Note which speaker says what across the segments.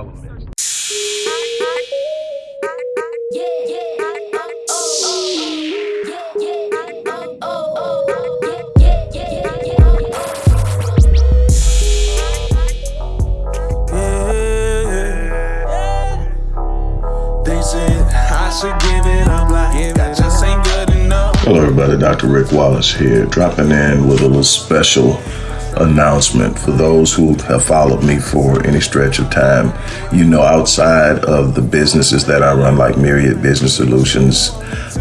Speaker 1: All of the elements.
Speaker 2: Hello everybody, Dr. Rick Wallace here, dropping in with a little special announcement for those who have followed me for any stretch of time. You know, outside of the businesses that I run, like Myriad Business Solutions,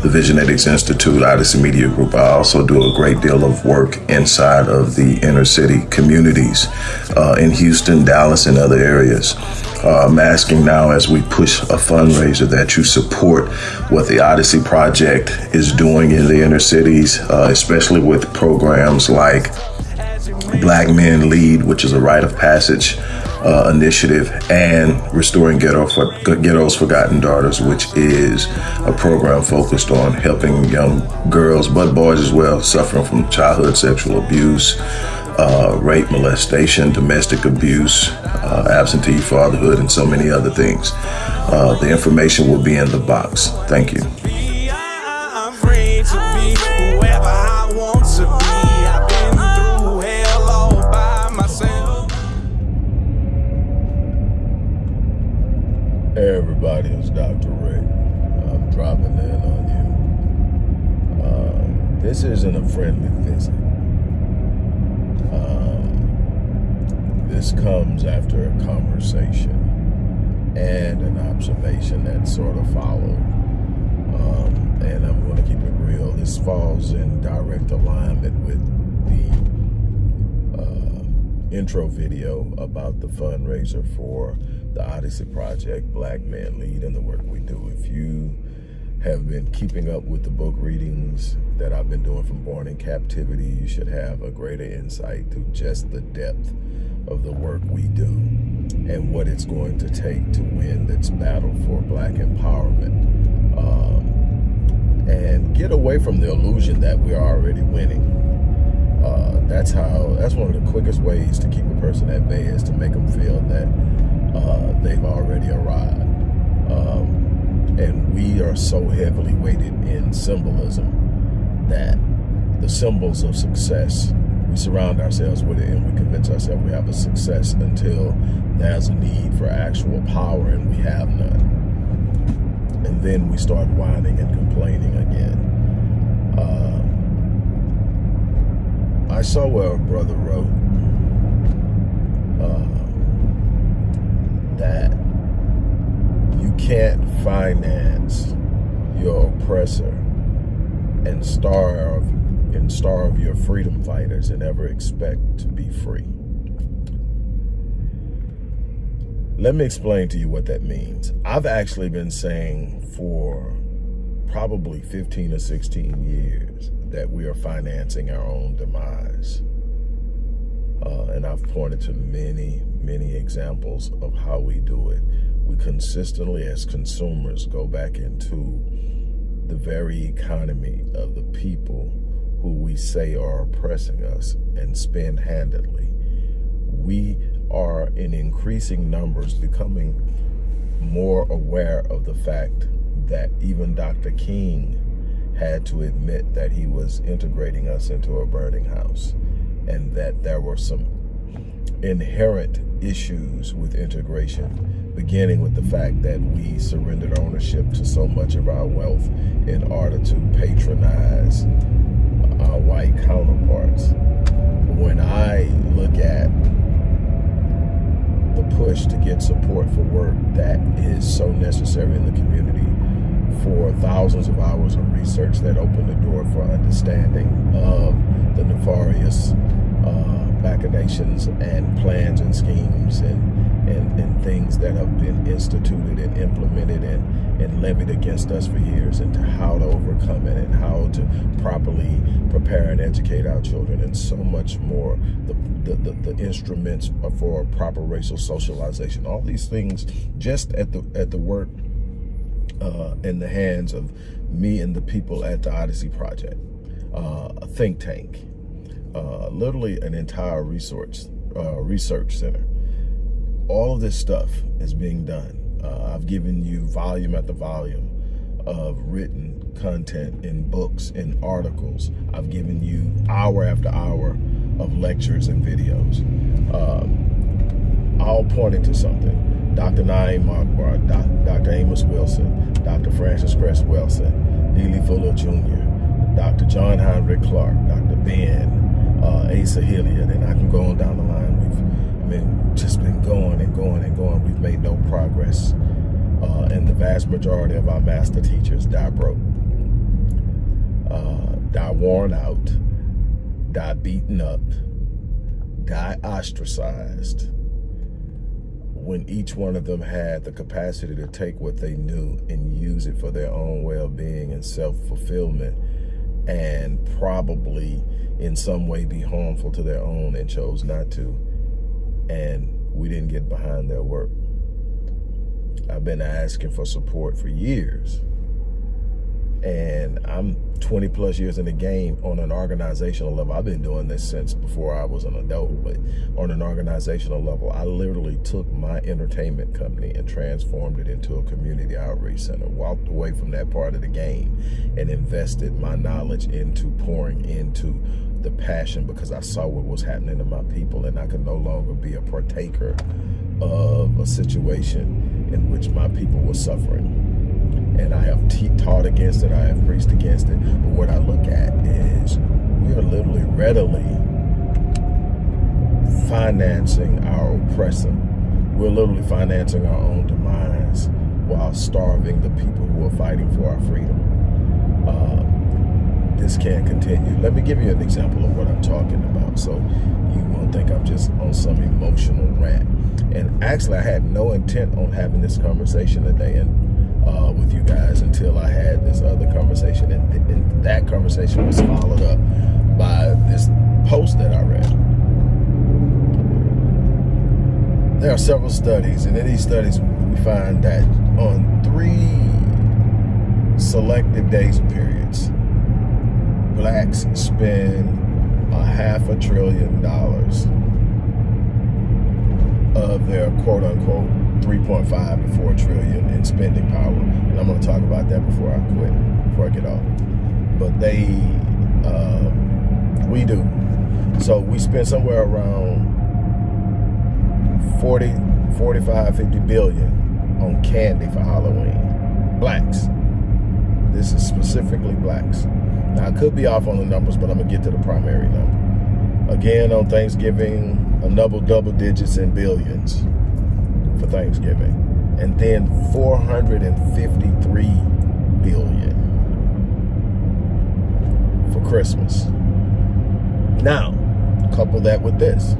Speaker 2: the Visionetics Institute, Odyssey Media Group, I also do a great deal of work inside of the inner city communities uh, in Houston, Dallas, and other areas. Uh, I'm asking now as we push a fundraiser that you support what the Odyssey Project is doing in the inner cities, uh, especially with programs like Black Men Lead, which is a rite of passage uh, initiative, and Restoring Ghetto for, Ghetto's Forgotten Daughters, which is a program focused on helping young girls, but boys as well, suffering from childhood sexual abuse, uh, rape, molestation, domestic abuse, uh, absentee fatherhood, and so many other things. Uh, the information will be in the box. Thank you.
Speaker 3: Everybody, it's Dr. Rick. I'm dropping in on you. Uh, this isn't a friendly visit. Um, this comes after a conversation and an observation that sort of followed. Um, and I'm going to keep it real. This falls in direct alignment with the uh, intro video about the fundraiser for the Odyssey Project, Black Man Lead, and the work we do. If you have been keeping up with the book readings that I've been doing from Born in Captivity, you should have a greater insight to just the depth of the work we do and what it's going to take to win this battle for black empowerment. Um, and get away from the illusion that we're already winning. Uh, that's how, that's one of the quickest ways to keep a person at bay is to make them feel that uh, they've already arrived. Um, and we are so heavily weighted in symbolism that the symbols of success, we surround ourselves with it and we convince ourselves we have a success until there's a need for actual power and we have none. And then we start whining and complaining again. Uh, I saw where a brother wrote, uh, that you can't finance your oppressor and starve and starve your freedom fighters and ever expect to be free. Let me explain to you what that means. I've actually been saying for probably 15 or 16 years that we are financing our own demise. Uh, and I've pointed to many, many examples of how we do it. We consistently, as consumers, go back into the very economy of the people who we say are oppressing us and spend handedly. We are in increasing numbers becoming more aware of the fact that even Dr. King had to admit that he was integrating us into a burning house and that there were some inherent issues with integration, beginning with the fact that we surrendered ownership to so much of our wealth in order to patronize our white counterparts. When I look at the push to get support for work that is so necessary in the community for thousands of hours of research that opened the door for understanding of the nefarious uh, machinations and plans and schemes and, and, and things that have been instituted and implemented and, and levied against us for years and to how to overcome it and how to properly prepare and educate our children and so much more. The, the, the, the instruments for proper racial socialization, all these things just at the, at the work uh, in the hands of me and the people at the Odyssey Project, uh, a think tank uh, literally an entire research uh, research center. All of this stuff is being done. Uh, I've given you volume after volume of written content in books, and articles. I've given you hour after hour of lectures and videos. Um, all pointing to something. Dr. Na'im Akbar, Dr. Amos Wilson, Dr. Frances Cress Welsing, Neely Fuller Jr., Dr. John Henrik Clarke, Dr. Ben, uh, Asa Hilliard, and I can go on down the line. We've, mean, just been going and going and going. We've made no progress. Uh, and the vast majority of our master teachers die broke, uh, die worn out, die beaten up, die ostracized, when each one of them had the capacity to take what they knew and use it for their own well-being and self-fulfillment and probably in some way be harmful to their own and chose not to. And we didn't get behind their work. I've been asking for support for years and I'm 20 plus years in the game on an organizational level. I've been doing this since before I was an adult, but on an organizational level, I literally took my entertainment company and transformed it into a community outreach center, walked away from that part of the game and invested my knowledge into pouring into the passion because I saw what was happening to my people and I could no longer be a partaker of a situation in which my people were suffering and I have taught against it, I have preached against it. But what I look at is we are literally readily financing our oppressor. We're literally financing our own demise while starving the people who are fighting for our freedom. Uh, this can't continue. Let me give you an example of what I'm talking about so you won't think I'm just on some emotional rant. And actually, I had no intent on having this conversation today. And uh, with you guys until I had this other conversation. And, and that conversation was followed up by this post that I read. There are several studies, and in these studies, we find that on three selective days or periods, blacks spend a half a trillion dollars of their quote unquote 3.5 to 4 trillion in spending power. And I'm going to talk about that before I quit, before I get off. But they, um, we do. So we spend somewhere around 40, 45, 50 billion on candy for Halloween. Blacks. This is specifically blacks. Now, I could be off on the numbers, but I'm going to get to the primary number. Again, on Thanksgiving, another double digits in billions for Thanksgiving. And then 453 billion for Christmas. Now, couple that with this.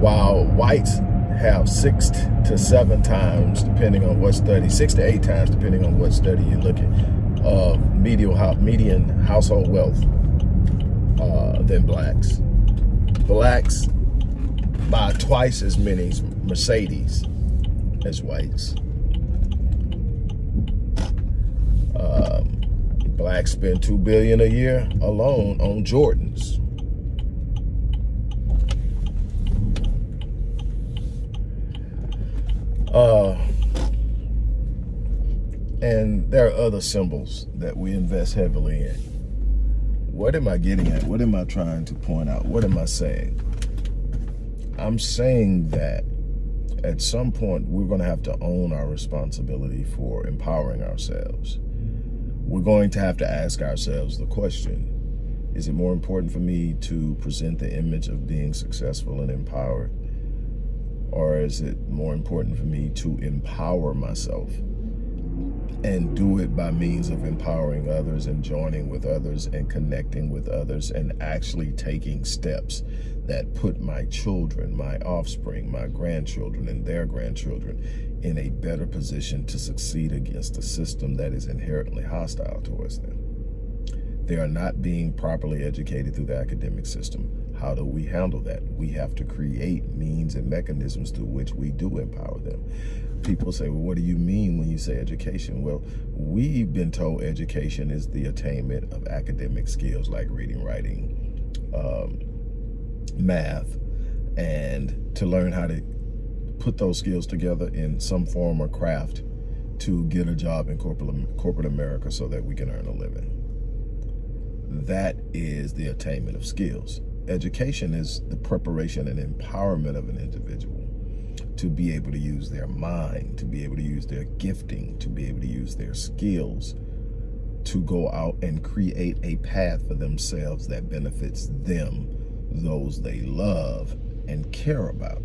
Speaker 3: While whites have six to seven times, depending on what study, six to eight times, depending on what study you look at, of uh, median, household wealth uh, than blacks. Blacks buy twice as many Mercedes as whites. Um, blacks spend two billion a year alone on Jordans. Uh, and there are other symbols that we invest heavily in. What am I getting at? What am I trying to point out? What am I saying? I'm saying that at some point, we're going to have to own our responsibility for empowering ourselves. We're going to have to ask ourselves the question, is it more important for me to present the image of being successful and empowered? Or is it more important for me to empower myself and do it by means of empowering others and joining with others and connecting with others and actually taking steps that put my children, my offspring, my grandchildren, and their grandchildren in a better position to succeed against a system that is inherently hostile towards them. They are not being properly educated through the academic system. How do we handle that? We have to create means and mechanisms through which we do empower them. People say, well, what do you mean when you say education? Well, we've been told education is the attainment of academic skills like reading, writing, um, math and to learn how to put those skills together in some form or craft to get a job in corporate, corporate America so that we can earn a living. That is the attainment of skills. Education is the preparation and empowerment of an individual to be able to use their mind, to be able to use their gifting, to be able to use their skills to go out and create a path for themselves that benefits them, those they love and care about.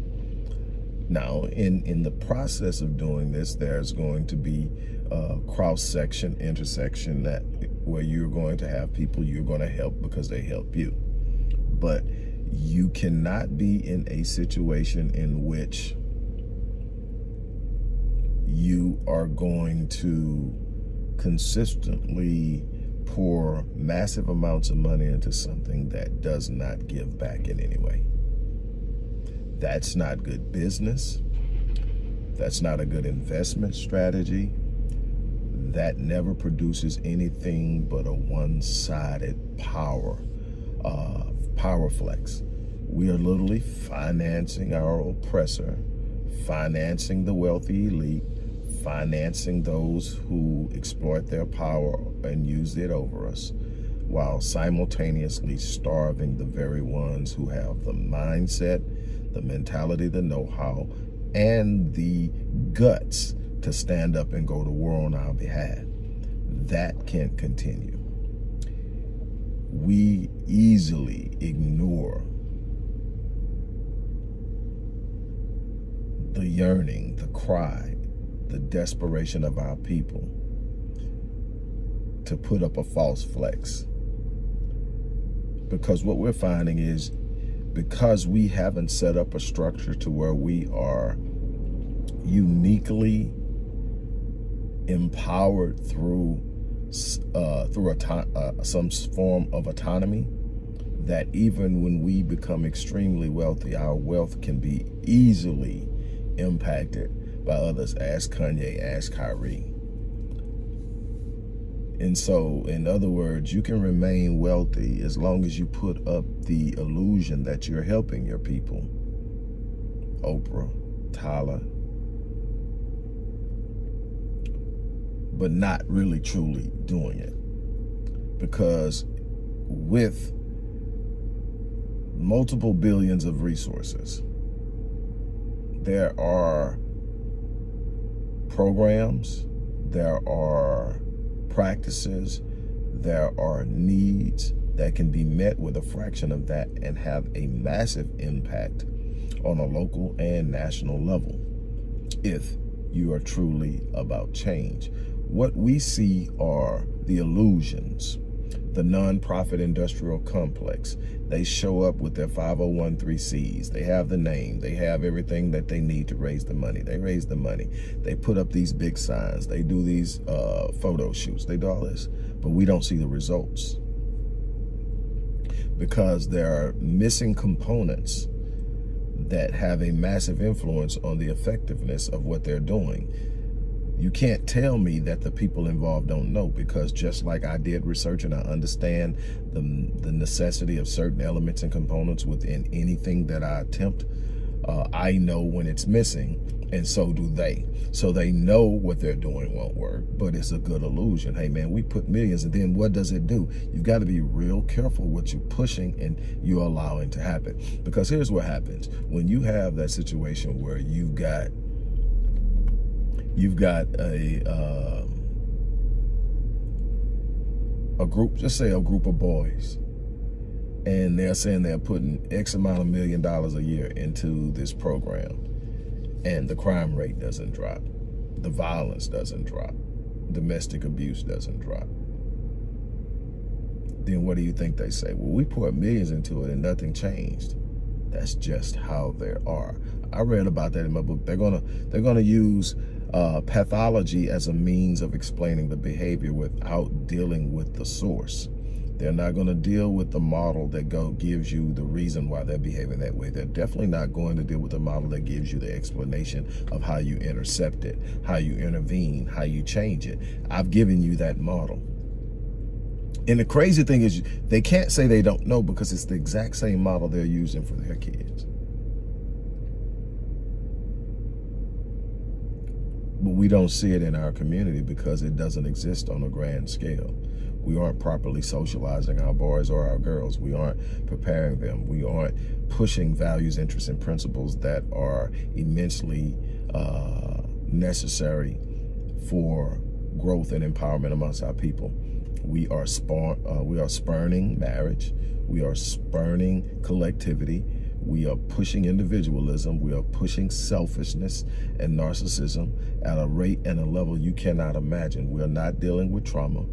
Speaker 3: Now, in, in the process of doing this, there's going to be a cross-section, intersection that where you're going to have people you're going to help because they help you. But you cannot be in a situation in which you are going to consistently pour massive amounts of money into something that does not give back in any way. That's not good business. That's not a good investment strategy. That never produces anything but a one-sided power, uh, power flex. We are literally financing our oppressor, financing the wealthy elite, financing those who exploit their power and use it over us, while simultaneously starving the very ones who have the mindset, the mentality, the know-how, and the guts to stand up and go to war on our behalf. That can't continue. We easily ignore the yearning, the cry, the desperation of our people to put up a false flex. Because what we're finding is because we haven't set up a structure to where we are uniquely empowered through uh, through uh, some form of autonomy, that even when we become extremely wealthy, our wealth can be easily impacted by others. Ask Kanye, ask Kyrie. And so, in other words, you can remain wealthy as long as you put up the illusion that you're helping your people. Oprah, Tyler. But not really truly doing it. Because with multiple billions of resources, there are programs, there are practices, there are needs that can be met with a fraction of that and have a massive impact on a local and national level if you are truly about change. What we see are the illusions the nonprofit industrial complex. They show up with their 501c. They have the name. They have everything that they need to raise the money. They raise the money. They put up these big signs. They do these uh, photo shoots. They do all this. But we don't see the results because there are missing components that have a massive influence on the effectiveness of what they're doing you can't tell me that the people involved don't know because just like I did research and I understand the, the necessity of certain elements and components within anything that I attempt, uh, I know when it's missing and so do they. So they know what they're doing won't work, but it's a good illusion. Hey man, we put millions and then what does it do? You've got to be real careful what you're pushing and you're allowing to happen. Because here's what happens. When you have that situation where you've got you've got a uh, a group, just say a group of boys, and they're saying they're putting X amount of million dollars a year into this program, and the crime rate doesn't drop, the violence doesn't drop, domestic abuse doesn't drop. Then what do you think they say? Well, we poured millions into it and nothing changed. That's just how they are. I read about that in my book. They're gonna they're gonna use uh, pathology as a means of explaining the behavior without dealing with the source. They're not going to deal with the model that go, gives you the reason why they're behaving that way. They're definitely not going to deal with the model that gives you the explanation of how you intercept it, how you intervene, how you change it. I've given you that model. And the crazy thing is they can't say they don't know because it's the exact same model they're using for their kids. But we don't see it in our community because it doesn't exist on a grand scale. We aren't properly socializing our boys or our girls. We aren't preparing them. We aren't pushing values, interests, and principles that are immensely uh, necessary for growth and empowerment amongst our people. We are, uh, we are spurning marriage. We are spurning collectivity. We are pushing individualism. We are pushing selfishness and narcissism at a rate and a level you cannot imagine. We are not dealing with trauma.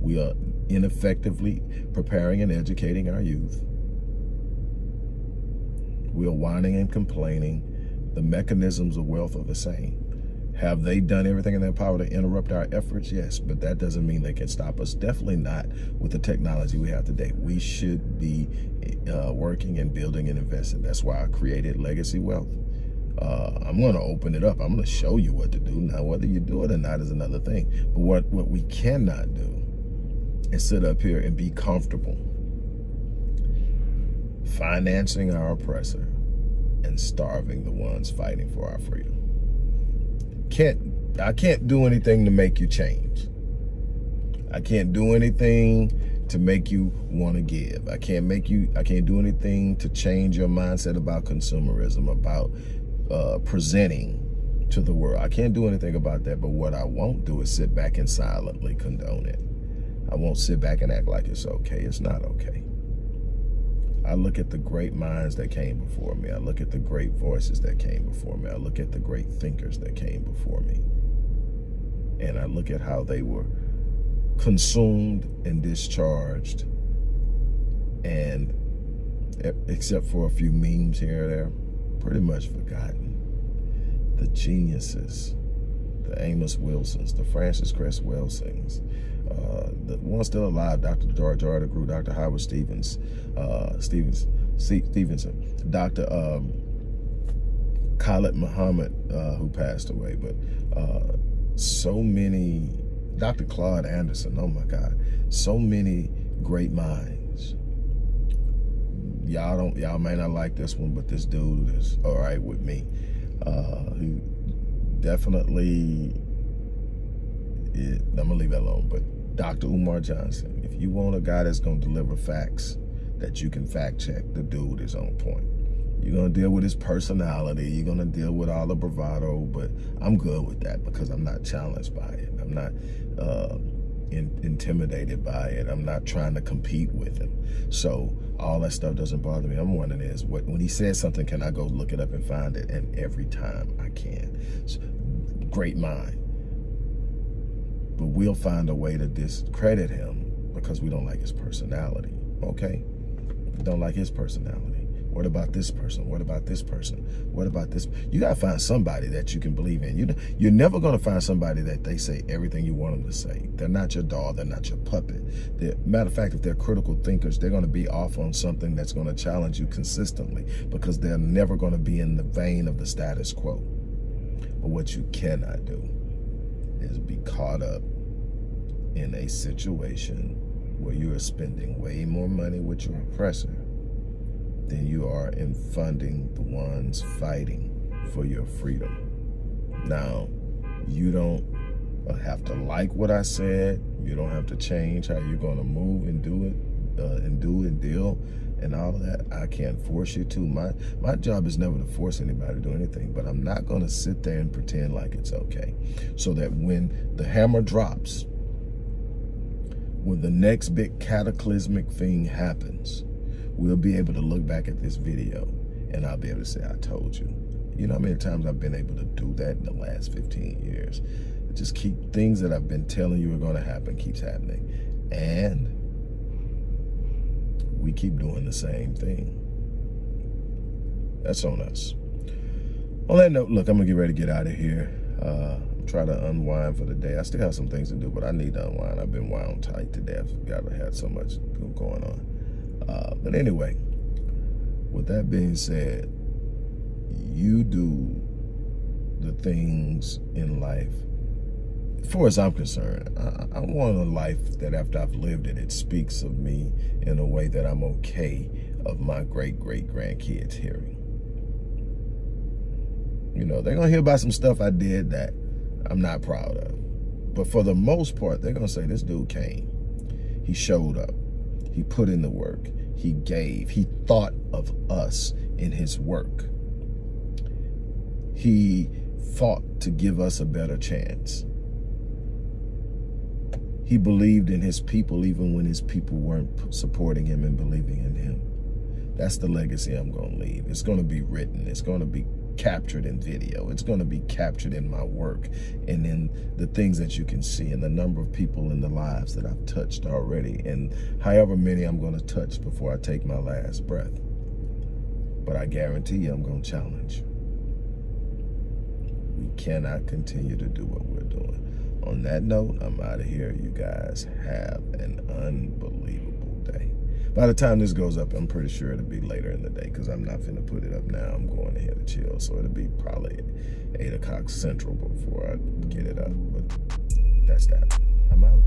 Speaker 3: We are ineffectively preparing and educating our youth. We are whining and complaining. The mechanisms of wealth are the same. Have they done everything in their power to interrupt our efforts? Yes, but that doesn't mean they can stop us. Definitely not with the technology we have today. We should be uh, working and building and investing. That's why I created Legacy Wealth. Uh, I'm going to open it up. I'm going to show you what to do. Now, whether you do it or not is another thing. But what, what we cannot do is sit up here and be comfortable financing our oppressor and starving the ones fighting for our freedom. Can't I can't do anything to make you change. I can't do anything to make you want to give. I can't make you, I can't do anything to change your mindset about consumerism, about uh, presenting to the world. I can't do anything about that, but what I won't do is sit back and silently condone it. I won't sit back and act like it's okay. It's not okay. I look at the great minds that came before me. I look at the great voices that came before me. I look at the great thinkers that came before me. And I look at how they were consumed and discharged and except for a few memes here or there, pretty much forgotten. The geniuses, the Amos Wilsons, the Frances Cress uh, the one still alive, Dr. George Artigru, Dr. Howard Stevens, uh, Stevens, C Stevenson, Dr. Um, Khalid Muhammad, uh, who passed away, but uh, so many, Dr. Claude Anderson, oh my God, so many great minds. Y'all don't, y'all may not like this one, but this dude is all right with me. Uh, he definitely, it, I'm gonna leave that alone, but Dr. Umar Johnson. If you want a guy that's going to deliver facts that you can fact check, the dude is on point. You're going to deal with his personality. You're going to deal with all the bravado, but I'm good with that because I'm not challenged by it. I'm not uh, in, intimidated by it. I'm not trying to compete with him. So all that stuff doesn't bother me. I'm wondering is, what, when he says something, can I go look it up and find it? And every time I can. So, great mind but we'll find a way to discredit him because we don't like his personality. Okay? Don't like his personality. What about this person? What about this person? What about this? You got to find somebody that you can believe in. You, you're never going to find somebody that they say everything you want them to say. They're not your doll. They're not your puppet. They're, matter of fact, if they're critical thinkers, they're going to be off on something that's going to challenge you consistently because they're never going to be in the vein of the status quo. But what you cannot do is be caught up in a situation where you are spending way more money with your oppressor than you are in funding the ones fighting for your freedom. Now, you don't have to like what I said. You don't have to change how you're going to move and do it uh, and do and deal and all of that. I can't force you to. My, my job is never to force anybody to do anything, but I'm not going to sit there and pretend like it's okay. So that when the hammer drops, when the next big cataclysmic thing happens, we'll be able to look back at this video and I'll be able to say, I told you. You know how many times I've been able to do that in the last 15 years? Just keep things that I've been telling you are going to happen keeps happening. And we keep doing the same thing. That's on us. On that note, look, I'm going to get ready to get out of here. Uh, try to unwind for the day. I still have some things to do, but I need to unwind. I've been wound tight today. I've got to have so much going on. Uh, but anyway, with that being said, you do the things in life as far as I'm concerned, I, I want a life that after I've lived it, it speaks of me in a way that I'm okay of my great great grandkids hearing. You know, they're gonna hear about some stuff I did that I'm not proud of. But for the most part, they're gonna say this dude came. He showed up. He put in the work. He gave. He thought of us in his work. He fought to give us a better chance. He believed in his people even when his people weren't supporting him and believing in him. That's the legacy I'm going to leave. It's going to be written. It's going to be captured in video. It's going to be captured in my work and in the things that you can see and the number of people in the lives that I've touched already and however many I'm going to touch before I take my last breath. But I guarantee you I'm going to challenge. We cannot continue to do what we're doing. On that note, I'm out of here. You guys have an unbelievable. By the time this goes up, I'm pretty sure it'll be later in the day because I'm not finna put it up now. I'm going ahead to chill. So it'll be probably 8 o'clock central before I get it up. But that's that. I'm out.